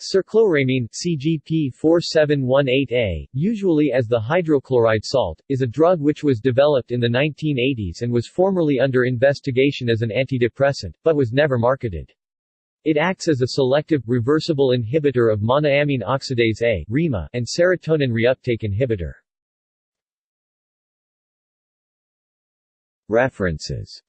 Sercloremine CGP4718A, usually as the hydrochloride salt, is a drug which was developed in the 1980s and was formerly under investigation as an antidepressant, but was never marketed. It acts as a selective, reversible inhibitor of monoamine oxidase A and serotonin reuptake inhibitor. References